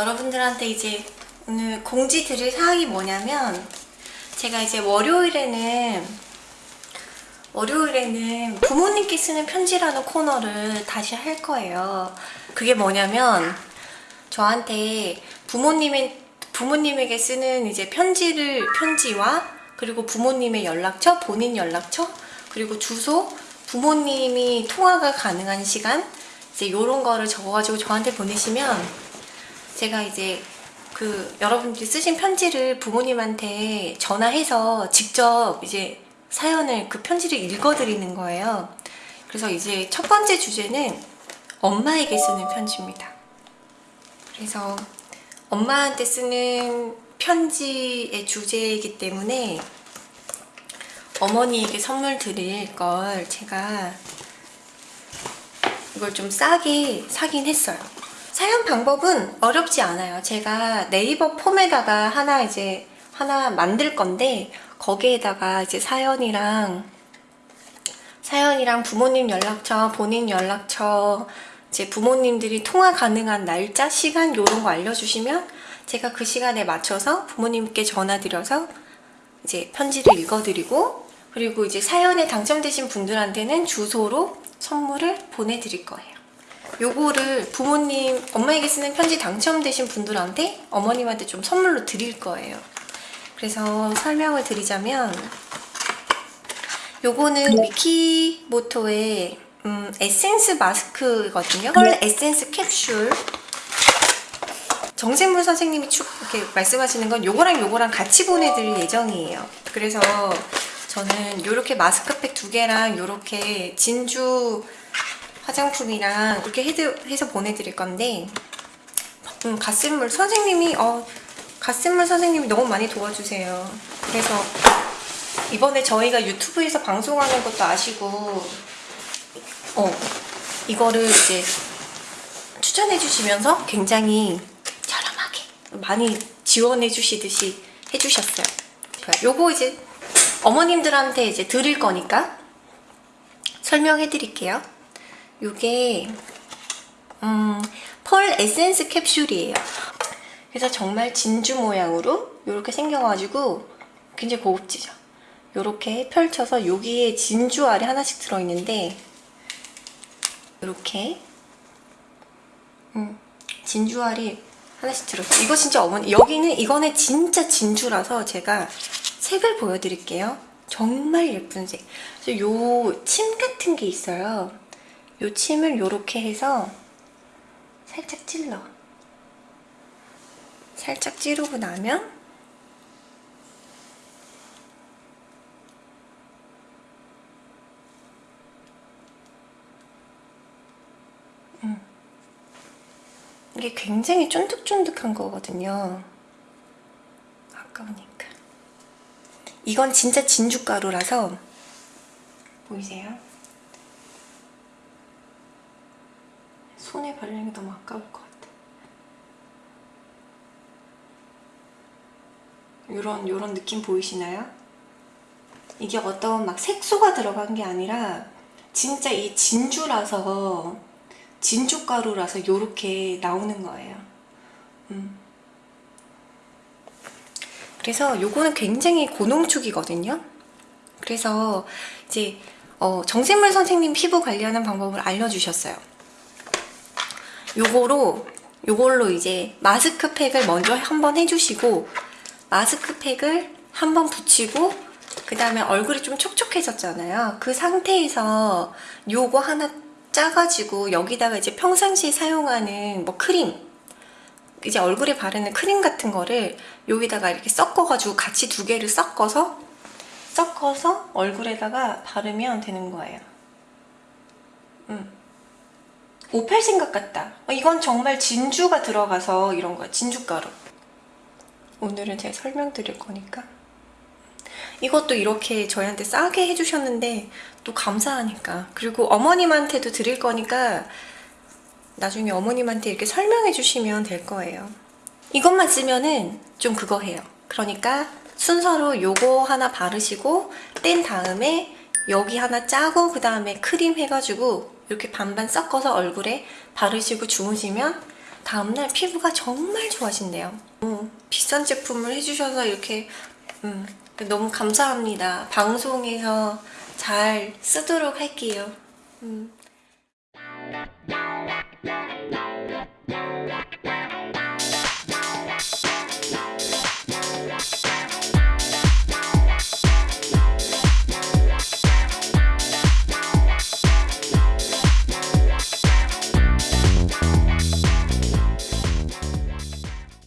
여러분들한테 이제 오늘 공지 드릴 사항이 뭐냐면 제가 이제 월요일에는 월요일에는 부모님께 쓰는 편지라는 코너를 다시 할 거예요. 그게 뭐냐면 저한테 부모님의 부모님에게 쓰는 이제 편지를 편지와 그리고 부모님의 연락처, 본인 연락처, 그리고 주소, 부모님이 통화가 가능한 시간 이제 이런 거를 적어가지고 저한테 보내시면 제가 이제 그 여러분들이 쓰신 편지를 부모님한테 전화해서 직접 이제 사연을 그 편지를 읽어드리는 거예요. 그래서 이제 첫 번째 주제는 엄마에게 쓰는 편지입니다. 그래서 엄마한테 쓰는 편지의 주제이기 때문에 어머니에게 선물 드릴 걸 제가 이걸 좀 싸게 사긴 했어요. 사연 방법은 어렵지 않아요. 제가 네이버 폼에다가 하나 이제 하나 만들 건데 거기에다가 이제 사연이랑 사연이랑 부모님 연락처, 본인 연락처, 이제 부모님들이 통화 가능한 날짜, 시간 이런 거 알려주시면 제가 그 시간에 맞춰서 부모님께 전화드려서 이제 편지를 읽어드리고 그리고 이제 사연에 당첨되신 분들한테는 주소로 선물을 보내드릴 거예요. 요거를 부모님, 엄마에게 쓰는 편지 당첨되신 분들한테 어머님한테 좀 선물로 드릴 거예요. 그래서 설명을 드리자면 요거는 미키모토의 음, 에센스 마스크거든요. 펄 에센스 캡슐 정생물 선생님이 축 이렇게 말씀하시는 건 요거랑 요거랑 같이 보내드릴 예정이에요. 그래서 저는 요렇게 마스크팩 두 개랑 요렇게 진주 화장품이랑 이렇게 해서 보내드릴 건데 음, 갓생물 선생님이 어, 갓생물 선생님이 너무 많이 도와주세요. 그래서 이번에 저희가 유튜브에서 방송하는 것도 아시고 어 이거를 이제 추천해 주시면서 굉장히 저렴하게 많이 지원해 주시듯이 해주셨어요. 요거 이제 어머님들한테 이제 드릴 거니까 설명해 드릴게요. 요게 음, 펄 에센스 캡슐이에요. 그래서 정말 진주 모양으로 이렇게 생겨가지고 굉장히 고급지죠. 이렇게 펼쳐서 여기에 진주 알이 하나씩 들어있는데 이렇게 음, 진주 알이 하나씩 들어있어요. 이거 진짜 어머니 여기는 이거는 진짜 진주라서 제가 색을 보여드릴게요. 정말 예쁜 색. 요 침 같은 게 있어요. 요 침을 요렇게 해서 살짝 찔러. 살짝 찌르고 나면 음. 이게 굉장히 쫀득쫀득한 거거든요. 아까우니까. 이건 진짜 진주가루라서 보이세요? 손에 바르는 게 너무 아까울 것 같아. 요런 요런 느낌 보이시나요? 이게 어떤 막 색소가 들어간 게 아니라 진짜 이 진주라서 진주가루라서 요렇게 나오는 거예요. 음. 그래서 요거는 굉장히 고농축이거든요. 그래서 이제 어, 정샘물 선생님 피부 관리하는 방법을 알려주셨어요. 요거로 요걸로 이제 마스크팩을 먼저 한번 해주시고 마스크팩을 한번 붙이고 그 다음에 얼굴이 좀 촉촉해졌잖아요. 그 상태에서 요거 하나 짜가지고 여기다가 이제 평상시에 사용하는 뭐 크림 이제 얼굴에 바르는 크림 같은 거를 여기다가 이렇게 섞어가지고 같이 두 개를 섞어서 섞어서 얼굴에다가 바르면 되는 거예요. 음. 오팔 생각 같다. 어, 이건 정말 진주가 들어가서 이런 거야. 진주가루. 오늘은 제가 설명드릴 거니까. 이것도 이렇게 저희한테 싸게 해주셨는데 또 감사하니까. 그리고 어머님한테도 드릴 거니까 나중에 어머님한테 이렇게 설명해 주시면 될 거예요. 이것만 쓰면은 좀 그거 해요. 그러니까 순서로 요거 하나 바르시고 뗀 다음에 여기 하나 짜고 그 다음에 크림 해가지고 이렇게 반반 섞어서 얼굴에 바르시고 주무시면 다음날 피부가 정말 좋아진대요. 음, 비싼 제품을 해주셔서 이렇게 음, 너무 감사합니다. 방송에서 잘 쓰도록 할게요. 음.